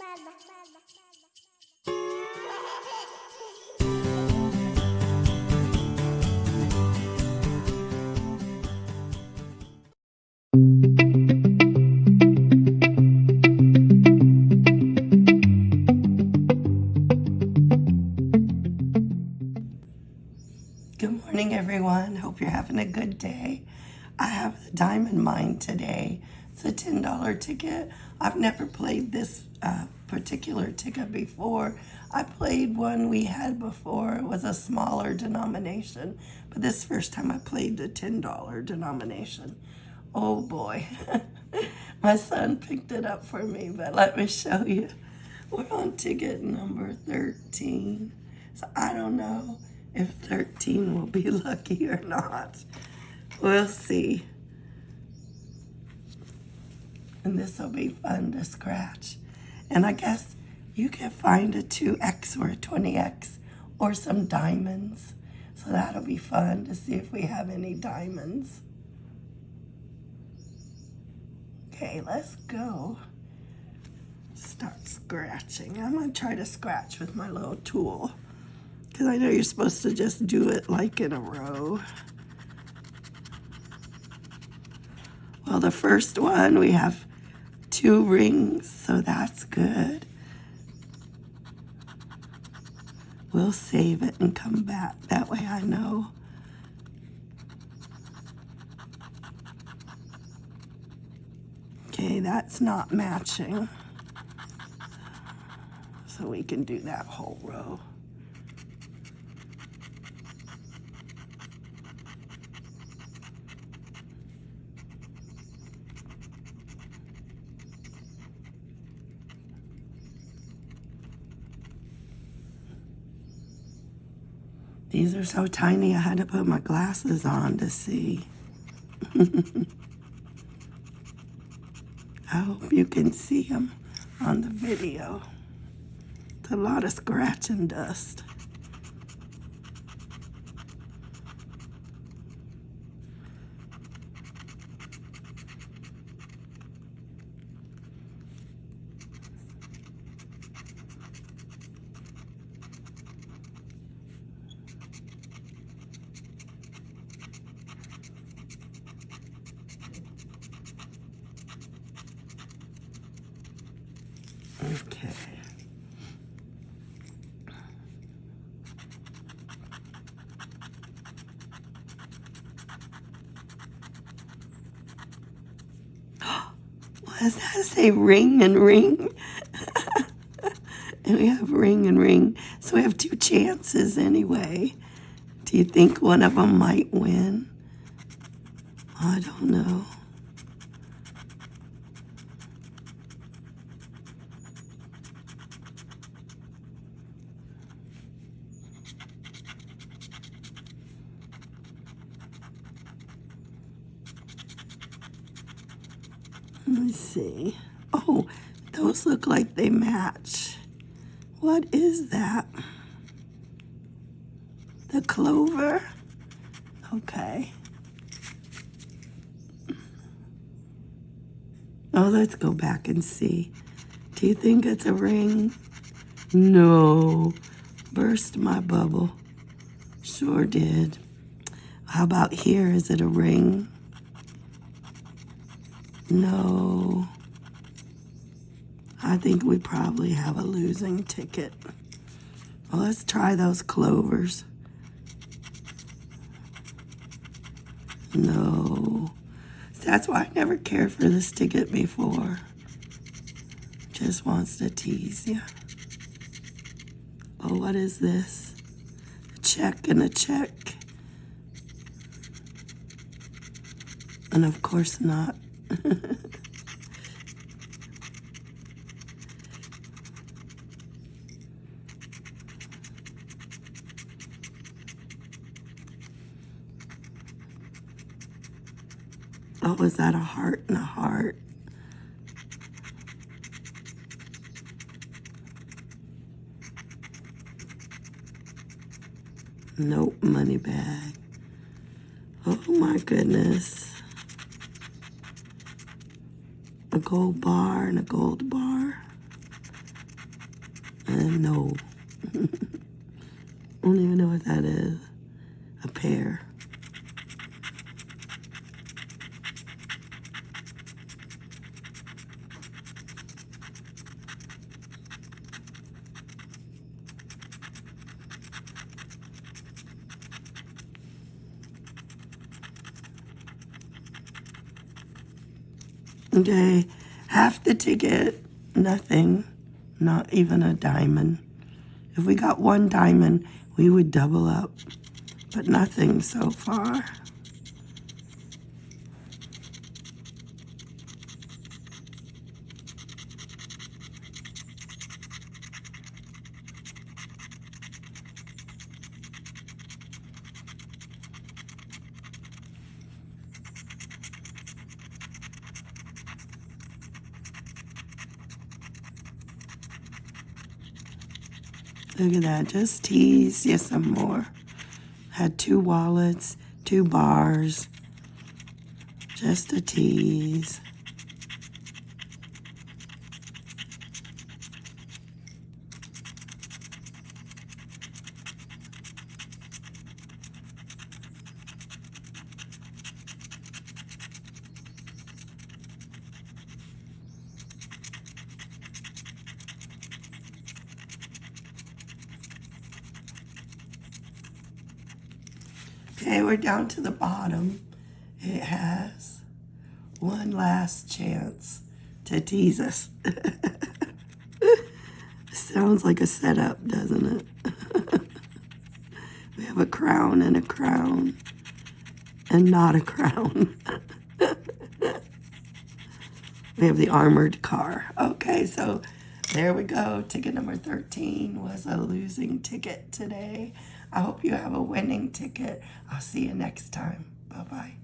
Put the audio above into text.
Good morning, everyone. Hope you're having a good day. I have the Diamond Mine today. It's a $10 ticket. I've never played this uh, particular ticket before. I played one we had before. It was a smaller denomination, but this first time I played the $10 denomination. Oh boy. My son picked it up for me, but let me show you. We're on ticket number 13. So I don't know if 13 will be lucky or not. We'll see. And this will be fun to scratch. And I guess you can find a 2X or a 20X or some diamonds. So that'll be fun to see if we have any diamonds. Okay, let's go. Start scratching. I'm gonna try to scratch with my little tool. Because I know you're supposed to just do it like in a row. Well, the first one, we have two rings, so that's good. We'll save it and come back. That way I know. Okay, that's not matching. So we can do that whole row. These are so tiny, I had to put my glasses on to see. I hope you can see them on the video. It's a lot of scratch and dust. Okay. Does that say? Ring and ring? and we have ring and ring. So we have two chances anyway. Do you think one of them might win? I don't know. Let me see. Oh, those look like they match. What is that? The clover? Okay. Oh, let's go back and see. Do you think it's a ring? No. Burst my bubble. Sure did. How about here? Is it a ring? No. I think we probably have a losing ticket. Well, let's try those clovers. No. That's why I never cared for this ticket before. Just wants to tease you. Oh, what is this? A check and a check. And of course not. oh, is that a heart and a heart? Nope, money bag. Oh my goodness. A gold bar and a gold bar. And no. I don't even know what that is. A pear. Okay, half the ticket, nothing, not even a diamond. If we got one diamond, we would double up, but nothing so far. Look at that, just tease you some more. Had two wallets, two bars, just a tease. Okay, we're down to the bottom. It has one last chance to tease us. Sounds like a setup, doesn't it? we have a crown and a crown and not a crown. we have the armored car. Okay, so there we go. Ticket number 13 was a losing ticket today. I hope you have a winning ticket. I'll see you next time. Bye bye.